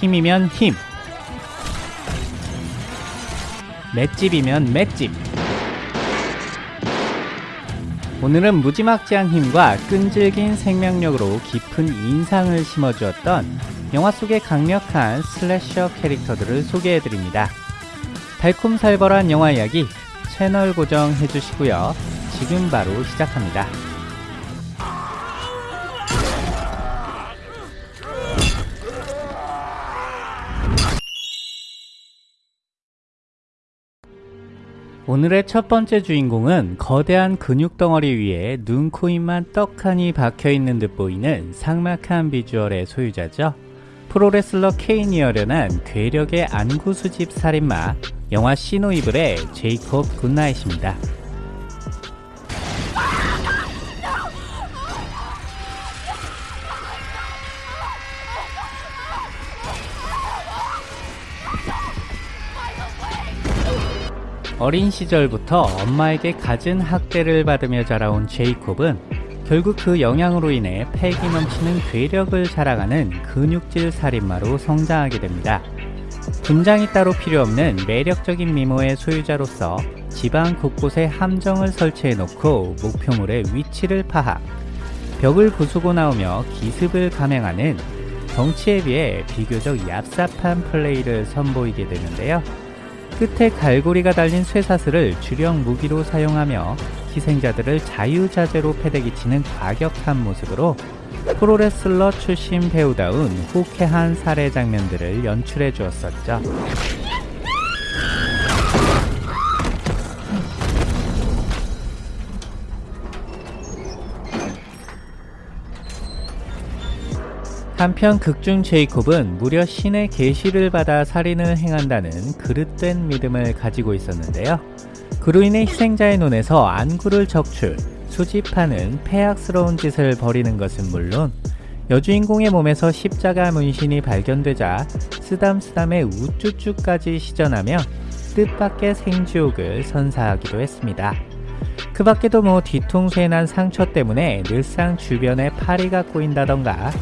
힘이면 힘 맷집이면 맷집 오늘은 무지막지한 힘과 끈질긴 생명력으로 깊은 인상을 심어주었던 영화 속의 강력한 슬래셔 캐릭터들을 소개해드립니다. 달콤살벌한 영화 이야기 채널 고정해주시고요. 지금 바로 시작합니다. 오늘의 첫 번째 주인공은 거대한 근육 덩어리 위에 눈, 코, 입만 떡하니 박혀있는 듯 보이는 상막한 비주얼의 소유자죠. 프로레슬러 케인이 열연한 괴력의 안구 수집 살인마 영화 시노이블의 제이콥 굿나잇입니다. 어린 시절부터 엄마에게 갖은 학대를 받으며 자라온 제이콥은 결국 그 영향으로 인해 패기 넘치는 괴력을 자랑하는 근육질 살인마로 성장하게 됩니다. 분장이 따로 필요 없는 매력적인 미모의 소유자로서 집안 곳곳에 함정을 설치해 놓고 목표물의 위치를 파악, 벽을 부수고 나오며 기습을 감행하는 덩치에 비해 비교적 얍삽한 플레이를 선보이게 되는데요. 끝에 갈고리가 달린 쇠사슬을 주력 무기로 사용하며 희생자들을 자유자재로 패대기 치는 과격한 모습으로 프로레슬러 출신 배우다운 호쾌한 살해 장면들을 연출해 주었었죠. 한편 극중 제이콥은 무려 신의 계시를 받아 살인을 행한다는 그릇된 믿음을 가지고 있었는데요. 그로 인해 희생자의 눈에서 안구를 적출, 수집하는 폐악스러운 짓을 벌이는 것은 물론 여주인공의 몸에서 십자가 문신이 발견되자 쓰담쓰담의 우쭈쭈까지 시전하며 뜻밖의 생지옥을 선사하기도 했습니다. 그 밖에도 뭐 뒤통수에 난 상처 때문에 늘상 주변에 파리가 꼬인다던가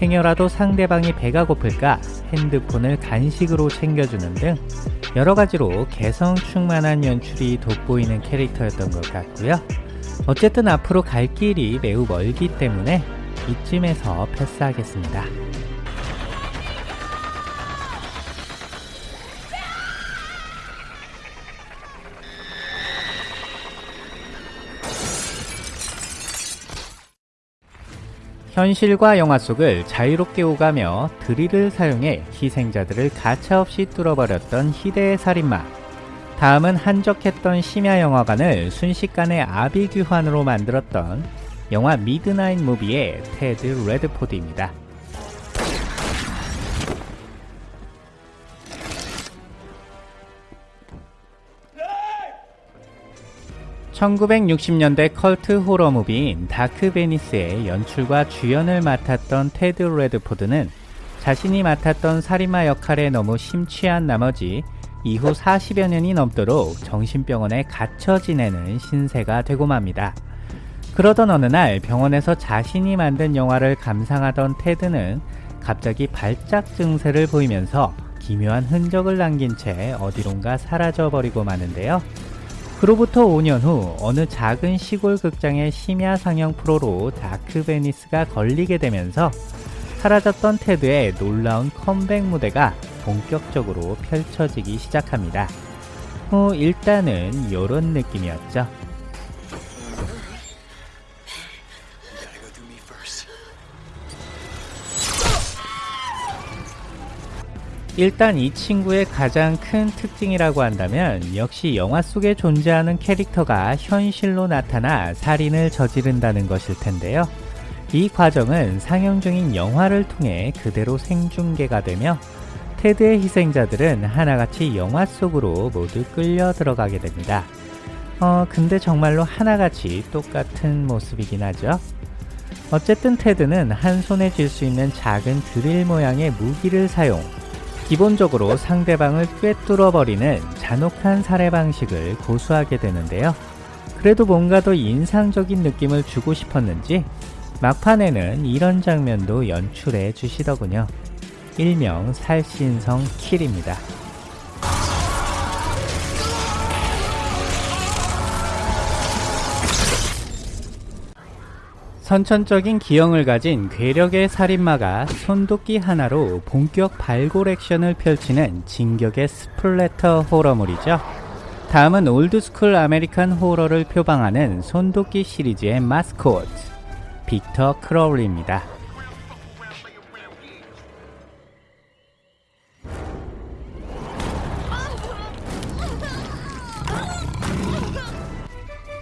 행여라도 상대방이 배가 고플까 핸드폰을 간식으로 챙겨주는 등 여러가지로 개성 충만한 연출이 돋보이는 캐릭터였던 것 같고요. 어쨌든 앞으로 갈 길이 매우 멀기 때문에 이쯤에서 패스하겠습니다. 현실과 영화 속을 자유롭게 오가며 드릴을 사용해 희생자들을 가차없이 뚫어버렸던 희대의 살인마 다음은 한적했던 심야 영화관을 순식간에 아비규환으로 만들었던 영화 미드나잇 무비의 테드 레드포드입니다. 1960년대 컬트 호러 무비인 다크 베니스의 연출과 주연을 맡았던 테드 레드포드는 자신이 맡았던 살인마 역할에 너무 심취한 나머지 이후 40여 년이 넘도록 정신병원에 갇혀 지내는 신세가 되고 맙니다. 그러던 어느 날 병원에서 자신이 만든 영화를 감상하던 테드는 갑자기 발작 증세를 보이면서 기묘한 흔적을 남긴 채 어디론가 사라져버리고 마는데요. 그로부터 5년 후 어느 작은 시골 극장의 심야 상영 프로로 다크 베니스가 걸리게 되면서 사라졌던 테드의 놀라운 컴백 무대가 본격적으로 펼쳐지기 시작합니다. 뭐 일단은 이런 느낌이었죠. 일단 이 친구의 가장 큰 특징이라고 한다면 역시 영화 속에 존재하는 캐릭터가 현실로 나타나 살인을 저지른다는 것일 텐데요. 이 과정은 상영 중인 영화를 통해 그대로 생중계가 되며 테드의 희생자들은 하나같이 영화 속으로 모두 끌려 들어가게 됩니다. 어, 근데 정말로 하나같이 똑같은 모습이긴 하죠. 어쨌든 테드는 한 손에 쥘 수 있는 작은 드릴 모양의 무기를 사용, 기본적으로 상대방을 꿰뚫어버리는 잔혹한 살해 방식을 고수하게 되는데요. 그래도 뭔가 더 인상적인 느낌을 주고 싶었는지 막판에는 이런 장면도 연출해 주시더군요. 일명 살신성 kill입니다. 선천적인 기형을 가진 괴력의 살인마가 손도끼 하나로 본격 발골 액션을 펼치는 진격의 splatter 호러물이죠. 다음은 old school American 호러를 표방하는 손도끼 시리즈의 마스코트, 빅터 크로울리입니다.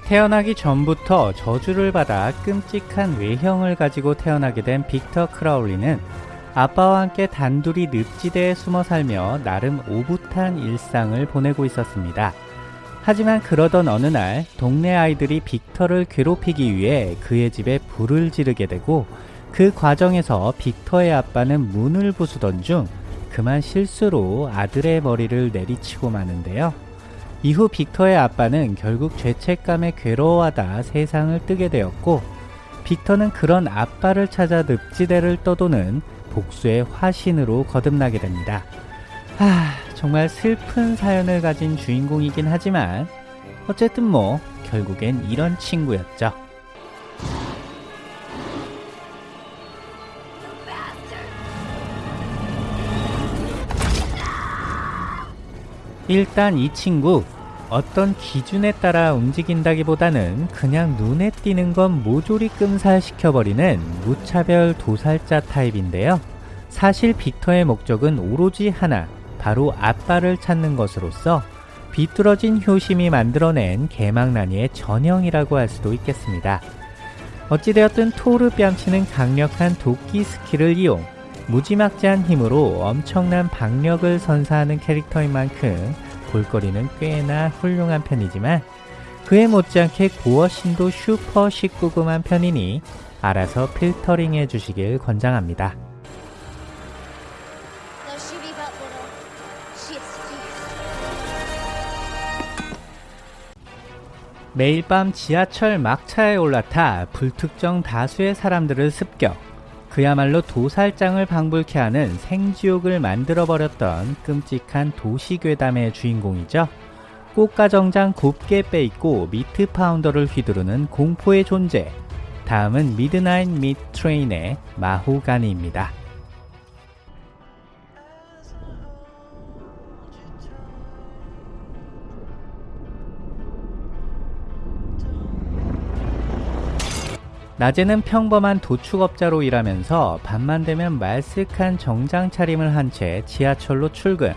태어나기 전부터 저주를 받아 끔찍한 외형을 가지고 태어나게 된 빅터 크라울리는 아빠와 함께 단둘이 늪지대에 숨어 살며 나름 오붓한 일상을 보내고 있었습니다. 하지만 그러던 어느 날 동네 아이들이 빅터를 괴롭히기 위해 그의 집에 불을 지르게 되고 그 과정에서 빅터의 아빠는 문을 부수던 중 그만 실수로 아들의 머리를 내리치고 마는데요. 이후 빅터의 아빠는 결국 죄책감에 괴로워하다 세상을 뜨게 되었고 빅터는 그런 아빠를 찾아 늪지대를 떠도는 복수의 화신으로 거듭나게 됩니다. 하, 정말 슬픈 사연을 가진 주인공이긴 하지만 어쨌든 뭐 결국엔 이런 친구였죠. 일단 이 친구 어떤 기준에 따라 움직인다기보다는 그냥 눈에 띄는 건 모조리 끔살시켜버리는 무차별 도살자 타입인데요. 사실 빅터의 목적은 오로지 하나, 바로 아빠를 찾는 것으로서 비뚤어진 효심이 만들어낸 개망나니의 전형이라고 할 수도 있겠습니다. 어찌되었든 토르 뺨치는 강력한 도끼 스킬을 이용 무지막지한 힘으로 엄청난 박력을 선사하는 캐릭터인 만큼 볼거리는 꽤나 훌륭한 편이지만 그에 못지않게 gore신도 슈퍼 19금한 편이니 알아서 필터링 해주시길 권장합니다. 매일 밤 지하철 막차에 올라타 불특정 다수의 사람들을 습격. 그야말로 도살장을 방불케 하는 생지옥을 만들어버렸던 끔찍한 도시괴담의 주인공이죠. 꼬까 정장 곱게 빼입고 meat pounder를 휘두르는 공포의 존재. 다음은 Midnight Meat Train의 마호가니입니다. 낮에는 평범한 도축업자로 일하면서 밤만 되면 말쑥한 정장 차림을 한 채 지하철로 출근.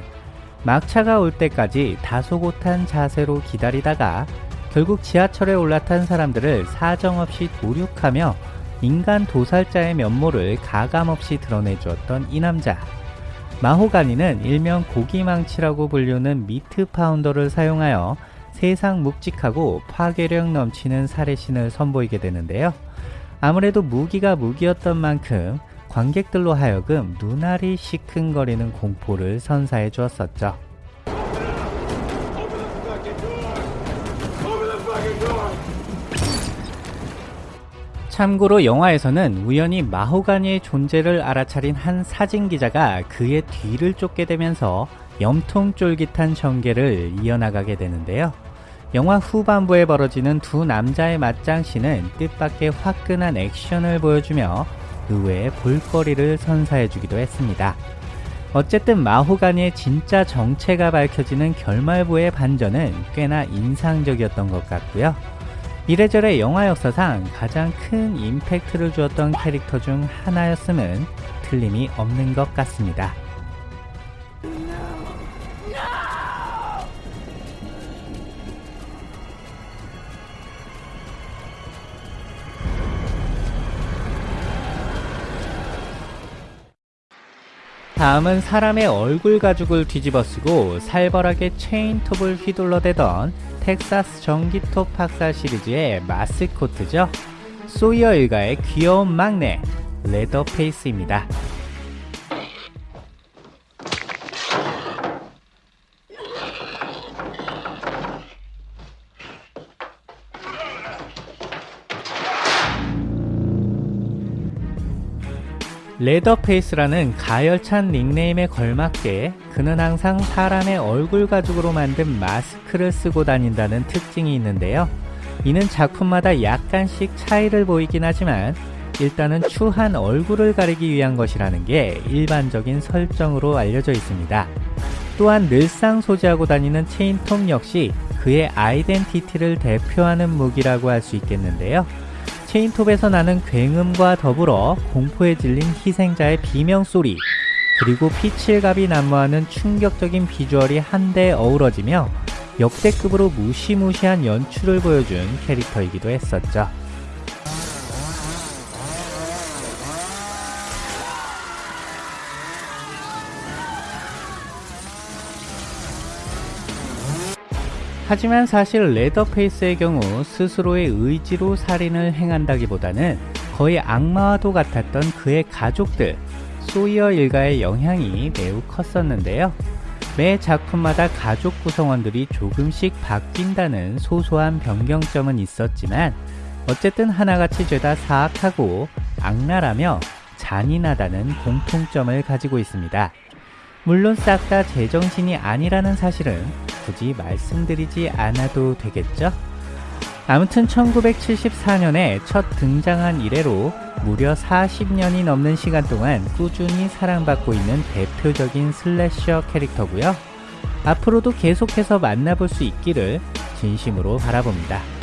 막차가 올 때까지 다소곳한 자세로 기다리다가 결국 지하철에 올라탄 사람들을 사정없이 도륙하며 인간 도살자의 면모를 가감없이 드러내주었던 이 남자. 마호가니는 일명 고기망치라고 불리는 미트 파운더를 사용하여 세상 묵직하고 파괴력 넘치는 살해신을 선보이게 되는데요. 아무래도 무기가 무기였던 만큼 관객들로 하여금 눈알이 시큰거리는 공포를 선사해 주었었죠. 참고로 영화에서는 우연히 마호가니의 존재를 알아차린 한 사진 기자가 그의 뒤를 쫓게 되면서 염통 쫄깃한 전개를 이어나가게 되는데요. 영화 후반부에 벌어지는 두 남자의 맞짱씨는 뜻밖의 화끈한 액션을 보여주며 의외의 볼거리를 선사해주기도 했습니다. 어쨌든 마호가니의 진짜 정체가 밝혀지는 결말부의 반전은 꽤나 인상적이었던 것 같고요. 이래저래 영화 역사상 가장 큰 임팩트를 주었던 캐릭터 중 하나였음은 틀림이 없는 것 같습니다. 다음은 사람의 얼굴 가죽을 뒤집어 쓰고 살벌하게 체인톱을 휘둘러대던 텍사스 전기톱 박사 시리즈의 마스코트죠. 소이어 일가의 귀여운 막내 레더페이스입니다. 레더페이스라는 가열찬 닉네임에 걸맞게 그는 항상 사람의 얼굴 가죽으로 만든 마스크를 쓰고 다닌다는 특징이 있는데요. 이는 작품마다 약간씩 차이를 보이긴 하지만 일단은 추한 얼굴을 가리기 위한 것이라는 게 일반적인 설정으로 알려져 있습니다. 또한 늘상 소지하고 다니는 체인톱 역시 그의 아이덴티티를 대표하는 무기라고 할 수 있겠는데요. 체인톱에서 나는 굉음과 더불어 공포에 질린 희생자의 비명소리 그리고 피칠갑이 난무하는 충격적인 비주얼이 한데 어우러지며 역대급으로 무시무시한 연출을 보여준 캐릭터이기도 했었죠. 하지만 사실 레더페이스의 경우 스스로의 의지로 살인을 행한다기보다는 거의 악마와도 같았던 그의 가족들, 소이어 일가의 영향이 매우 컸었는데요. 매 작품마다 가족 구성원들이 조금씩 바뀐다는 소소한 변경점은 있었지만 어쨌든 하나같이 죄다 사악하고 악랄하며 잔인하다는 공통점을 가지고 있습니다. 물론 싹 다 제정신이 아니라는 사실은 굳이 말씀드리지 않아도 되겠죠? 아무튼 1974년에 첫 등장한 이래로 무려 40년이 넘는 시간 동안 꾸준히 사랑받고 있는 대표적인 슬래셔 캐릭터고요. 앞으로도 계속해서 만나볼 수 있기를 진심으로 바라봅니다.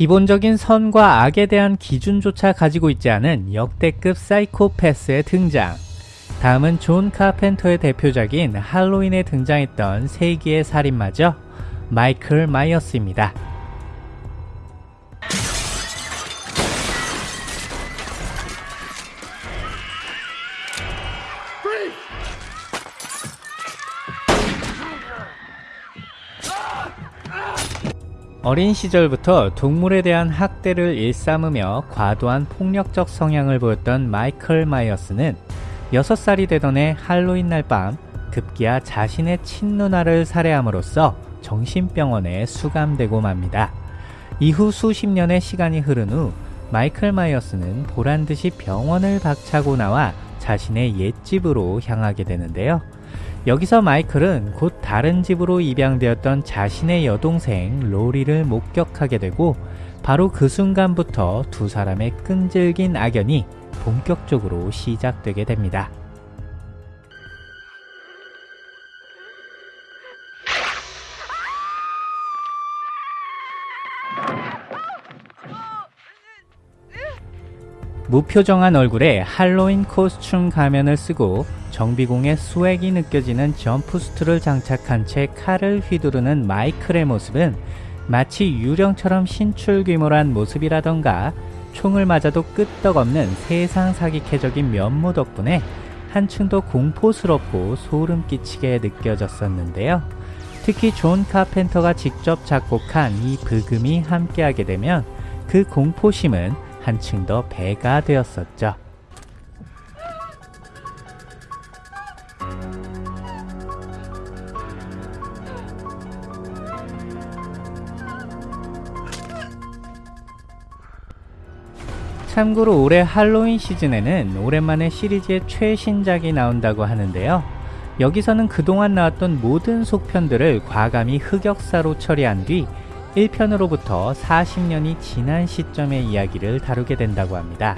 기본적인 선과 악에 대한 기준조차 가지고 있지 않은 역대급 사이코패스의 등장. 다음은 존 카펜터의 대표작인 할로윈에 등장했던 세기의 살인마죠. 마이클 마이어스입니다. 어린 시절부터 동물에 대한 학대를 일삼으며 과도한 폭력적 성향을 보였던 마이클 마이어스는 6살이 되던 해 할로윈 날 밤 급기야 자신의 친누나를 살해함으로써 정신병원에 수감되고 맙니다. 이후 수십 년의 시간이 흐른 후 마이클 마이어스는 보란듯이 병원을 박차고 나와 자신의 옛집으로 향하게 되는데요. 여기서 마이클은 곧 다른 집으로 입양되었던 자신의 여동생 로리를 목격하게 되고 바로 그 순간부터 두 사람의 끈질긴 악연이 본격적으로 시작되게 됩니다. 무표정한 얼굴에 할로윈 코스튬 가면을 쓰고 정비공의 수액이 느껴지는 점프수트를 장착한 채 칼을 휘두르는 마이클의 모습은 마치 유령처럼 신출귀몰한 모습이라던가 총을 맞아도 끄떡없는 세상 사기캐적인 면모 덕분에 한층 더 공포스럽고 소름 끼치게 느껴졌었는데요. 특히 존 카펜터가 직접 작곡한 이 브금이 함께하게 되면 그 공포심은 한층 더 배가 되었었죠. 참고로 올해 할로윈 시즌에는 오랜만에 시리즈의 최신작이 나온다고 하는데요. 여기서는 그동안 나왔던 모든 속편들을 과감히 흑역사로 처리한 뒤 1편으로부터 40년이 지난 시점의 이야기를 다루게 된다고 합니다.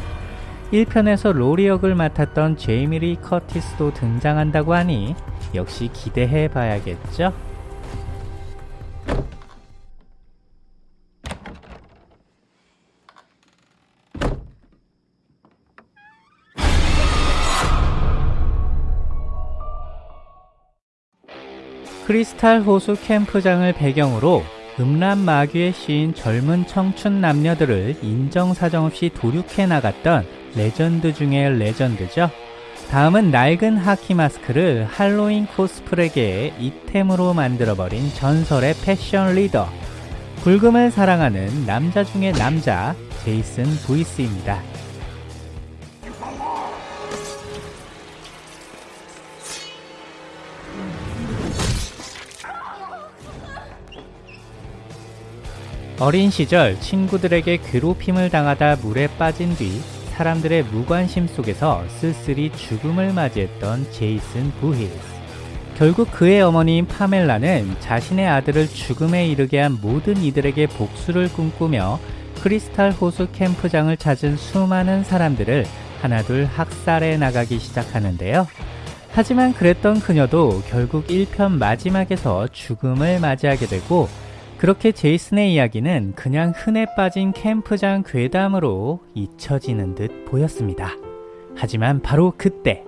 1편에서 로리 역을 맡았던 제이미 리 커티스도 등장한다고 하니 역시 기대해 봐야겠죠? 크리스탈 호수 캠프장을 배경으로 음란 마귀에 씌인 젊은 청춘 남녀들을 인정사정 없이 도륙해 나갔던 레전드 중의 레전드죠. 다음은 낡은 하키 마스크를 할로윈 코스프레계의 it템으로 만들어버린 전설의 패션 리더. 불금을 사랑하는 남자 중의 남자, 제이슨 부히스입니다. 어린 시절 친구들에게 괴롭힘을 당하다 물에 빠진 뒤 사람들의 무관심 속에서 쓸쓸히 죽음을 맞이했던 제이슨 부힐스. 결국 그의 어머니인 파멜라는 자신의 아들을 죽음에 이르게 한 모든 이들에게 복수를 꿈꾸며 크리스탈 호수 캠프장을 찾은 수많은 사람들을 하나둘 학살해 나가기 시작하는데요. 하지만 그랬던 그녀도 결국 1편 마지막에서 죽음을 맞이하게 되고 그렇게 제이슨의 이야기는 그냥 흔해 빠진 캠프장 괴담으로 잊혀지는 듯 보였습니다. 하지만 바로 그때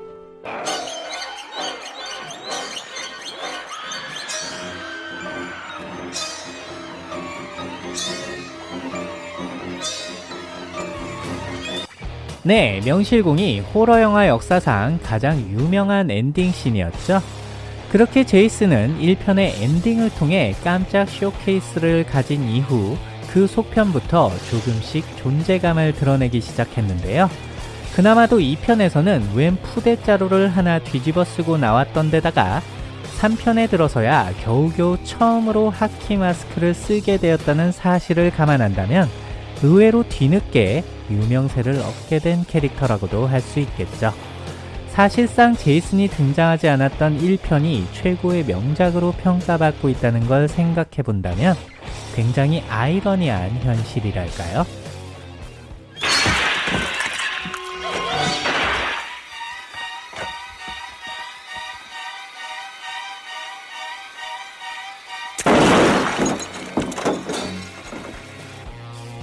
네, 명실공히 호러 영화 역사상 가장 유명한 엔딩 씬이었죠. 그렇게 제이슨은 1편의 엔딩을 통해 깜짝 쇼케이스를 가진 이후 그 속편부터 조금씩 존재감을 드러내기 시작했는데요. 그나마도 2편에서는 웬 푸대자루를 하나 뒤집어 쓰고 나왔던 데다가 3편에 들어서야 겨우겨우 처음으로 하키 마스크를 쓰게 되었다는 사실을 감안한다면 의외로 뒤늦게 유명세를 얻게 된 캐릭터라고도 할 수 있겠죠. 사실상 제이슨이 등장하지 않았던 1편이 최고의 명작으로 평가받고 있다는 걸 생각해 본다면 굉장히 아이러니한 현실이랄까요?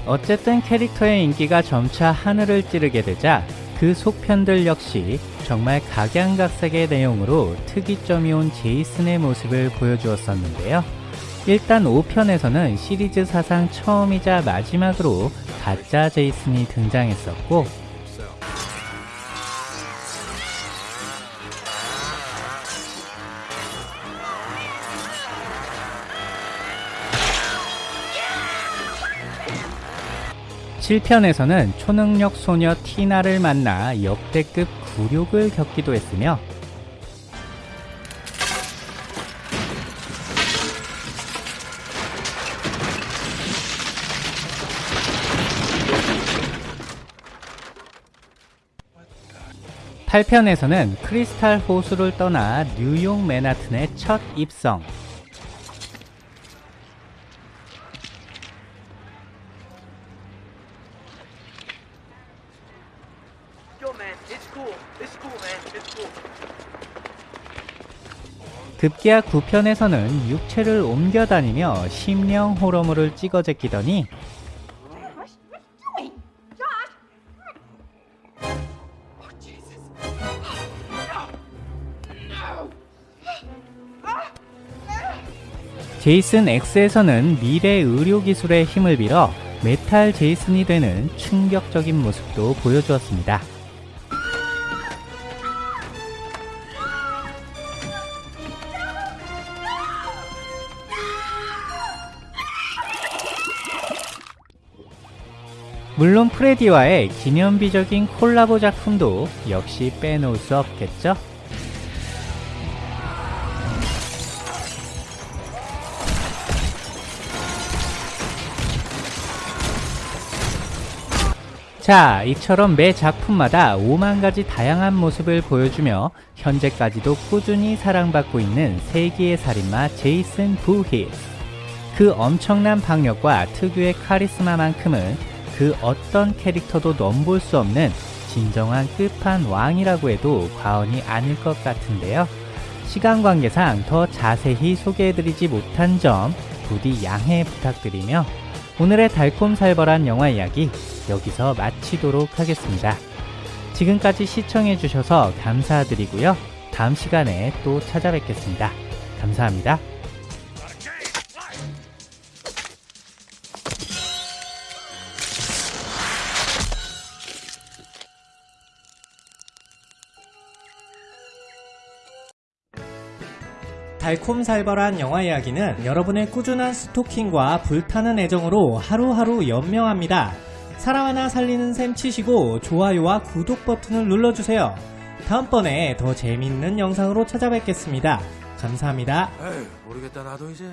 어쨌든 캐릭터의 인기가 점차 하늘을 찌르게 되자 그 속편들 역시 정말 각양각색의 내용으로 특이점이 온 제이슨의 모습을 보여주었었는데요. 일단 5편에서는 시리즈 사상 처음이자 마지막으로 가짜 제이슨이 등장했었고 7편에서는 초능력 소녀 티나를 만나 역대급 굴욕을 겪기도 했으며 팔편에서는 크리스탈 호수를 떠나 뉴욕 맨하튼의 첫 입성 급기야 9편에서는 육체를 옮겨 다니며 심령 호러물을 찍어 제끼더니 제이슨 X에서는 미래 의료 기술의 힘을 빌어 메탈 제이슨이 되는 충격적인 모습도 보여주었습니다. 물론 프레디와의 기념비적인 콜라보 작품도 역시 빼놓을 수 없겠죠? 자, 이처럼 매 작품마다 5만 가지 다양한 모습을 보여주며 현재까지도 꾸준히 사랑받고 있는 세기의 살인마 제이슨 부히스. 그 엄청난 박력과 특유의 카리스마만큼은 그 어떤 캐릭터도 넘볼 수 없는 진정한 끝판왕이라고 해도 과언이 아닐 것 같은데요. 시간 관계상 더 자세히 소개해드리지 못한 점 부디 양해 부탁드리며 오늘의 달콤살벌한 영화 이야기 여기서 마치도록 하겠습니다. 지금까지 시청해주셔서 감사드리고요. 다음 시간에 또 찾아뵙겠습니다. 감사합니다. 달콤살벌한 영화 이야기는 여러분의 꾸준한 스토킹과 불타는 애정으로 하루하루 연명합니다. 사람 하나 살리는 셈 치시고 좋아요와 구독 버튼을 눌러주세요. 다음번에 더 재밌는 영상으로 찾아뵙겠습니다. 감사합니다. 에휴, 모르겠다, 나도 이제.